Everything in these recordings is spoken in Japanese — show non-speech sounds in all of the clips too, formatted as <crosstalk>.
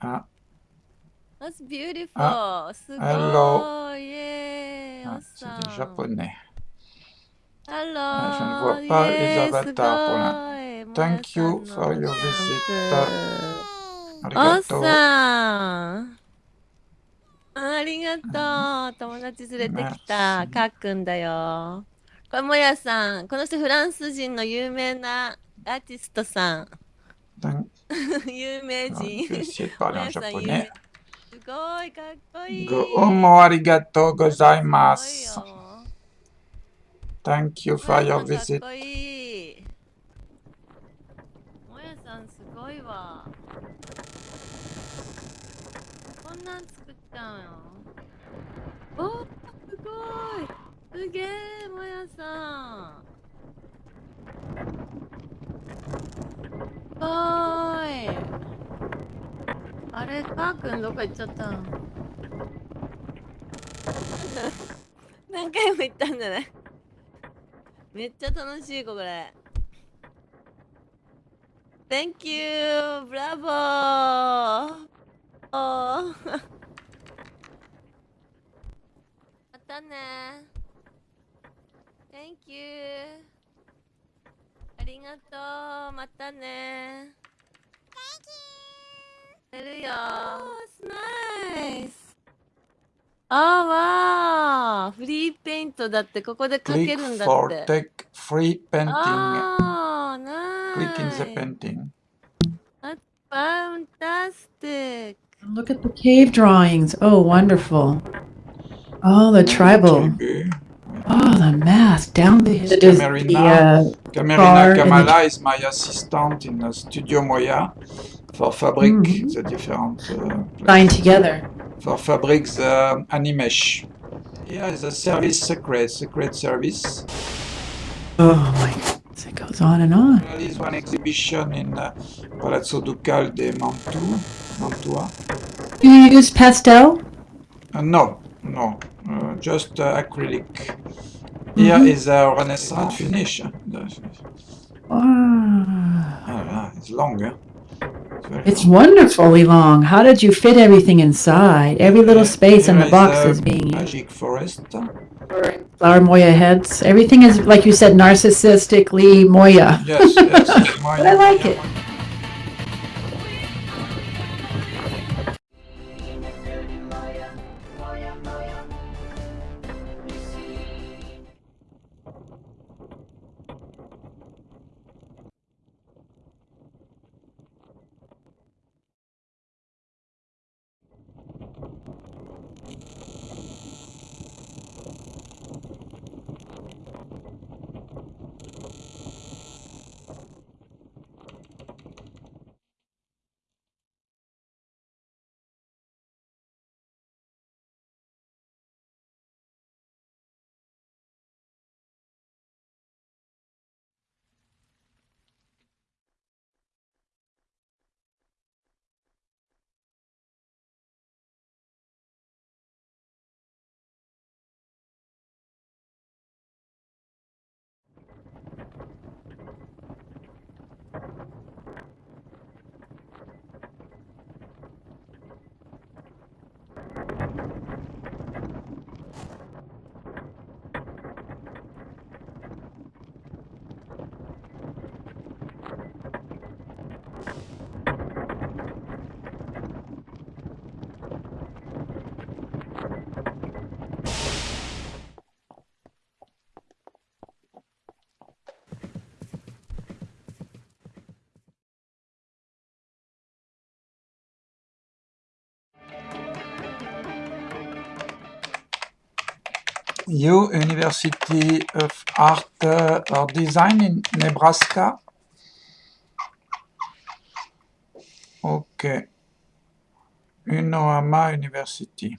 Ah, That's beautiful. Ah, すごい。hello. イエーイ。ah, おっ c'est さ des ん。japonais. Hello. Ah, je ne vois pas イ les avatars pour ご l'instant. Thank you for の your visit. ンプ。おっ Arigato. さん。ありがとう。友達連れてきた。かっくんだよ。これもやさん。この人フランス人の有名なアーティストさん。Thank- 有名 ah, 人 parler en やさん有 japonais. 名。すごいかっこいい。ごい gozaimasu. よ。Thank you も for や your さんかっ visit. こいい。もやさんすごいわ。こんなん作ったのよ。おーすごい。すげえ、もやさん。すごい。あれ、かーくんどこ行っちゃったの？<laughs> 何回も言ったんじゃない？めっちゃ楽しいこれ。Thank you! ブラボーおーまたね。Thank you! ありがとう。またね。Hallelujah. Oh, it's nice. ああ、わあ、フリーペイントだって、ここで書けるんだって。Click for take free painting. Oh, ああ、ナイス。Click in the painting. That's fantastic. Look at the cave drawings. Oh, wonderful. Oh, the tribal. Oh, the math down the, the, the uh, Camerina car Kamala is my assistant in uh, Studio Moya for Fabric, Mhm. the different uh, line together. for Fabric the Animesh. Yeah, it's a service secret, secret service. Oh my goodness, it goes on and on. There is one exhibition in uh, Palazzo Ducal de Mantua. Mantua. Do you use pastel? Uh, no, no, uh, just uh, acrylic. Here Mhm. is a Renaissance finish. Ah, it's longer. It's It's wonderfully long. How did you fit everything inside? Every little Here- space in the box a is being used. Magic Forest. Flower Moya heads. Everything is, like you said, narcissistically Moya. Yes, yes. <laughs> But I like it. You University of Art or Design in Nebraska. Okay. Unohama University.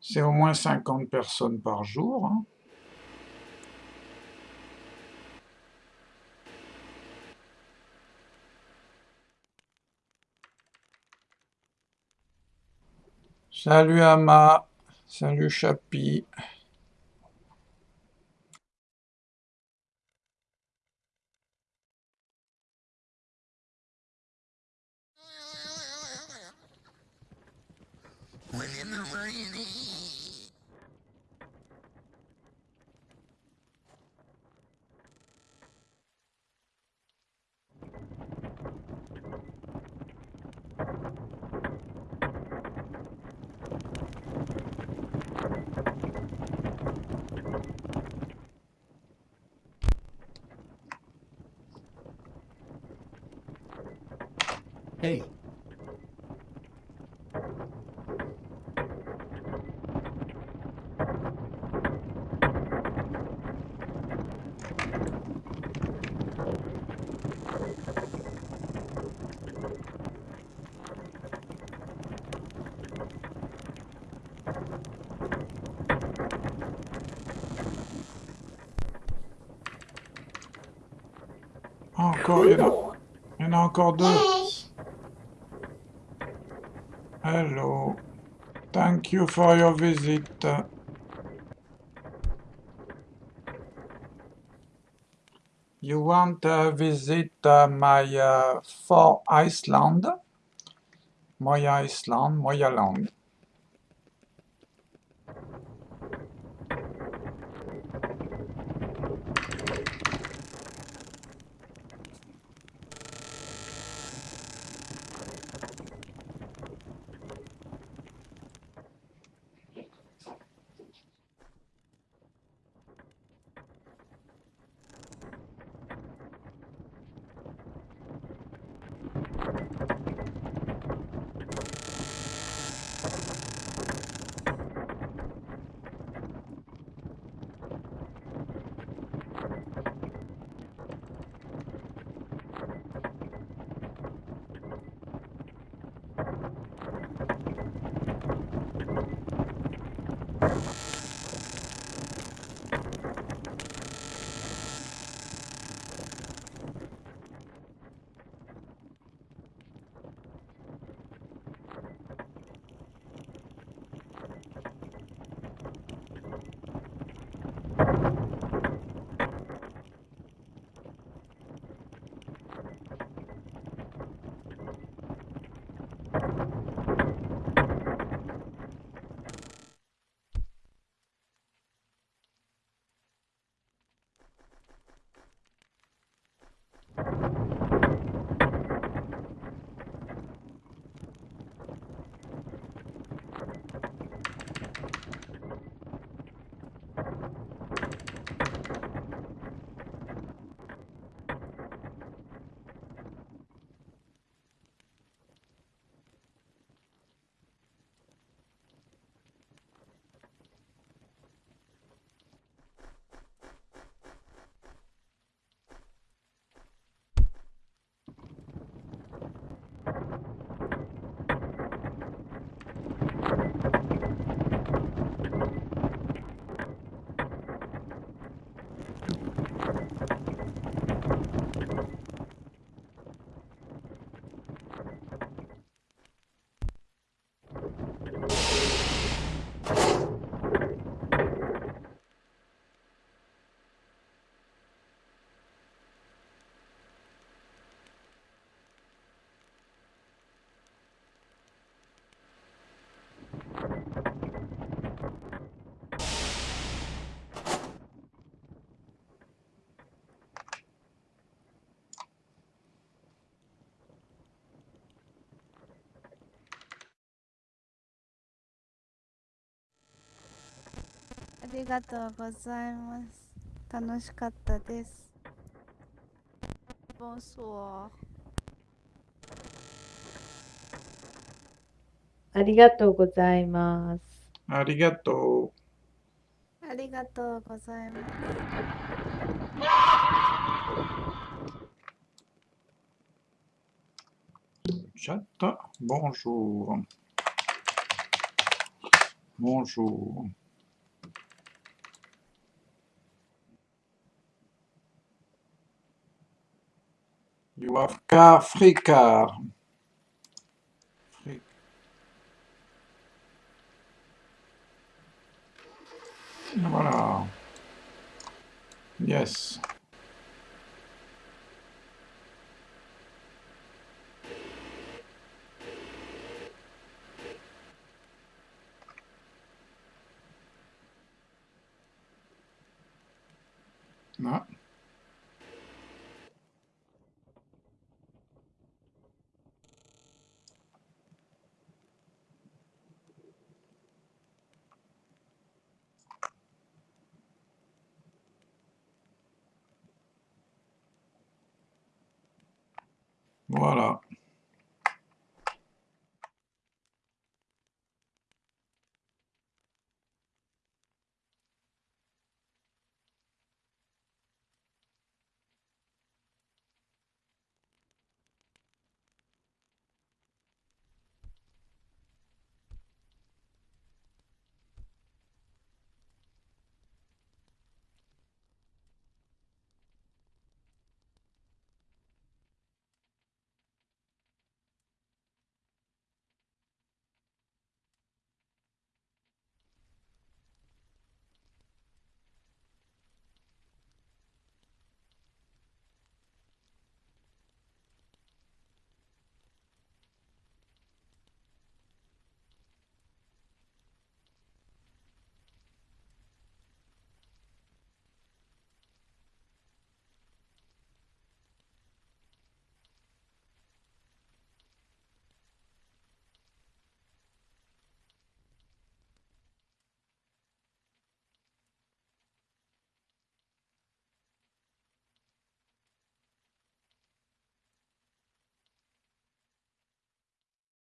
C'est au moins 50 personnes par jour. hein. Salut Ama, salut Chapi. Encore, il y en a, il y en a encore deux. Hello. Thank you for your visit. You want to visit uh, my uh, for Iceland? Moja Iceland, Moja land. you りがとうございます。楽しかったです。ボンソワありがとうございます。Arigato. ありがとうございます。Chat, bonjour. Bonjour. voir. Car Fricard. Voilà. Yes. Voilà.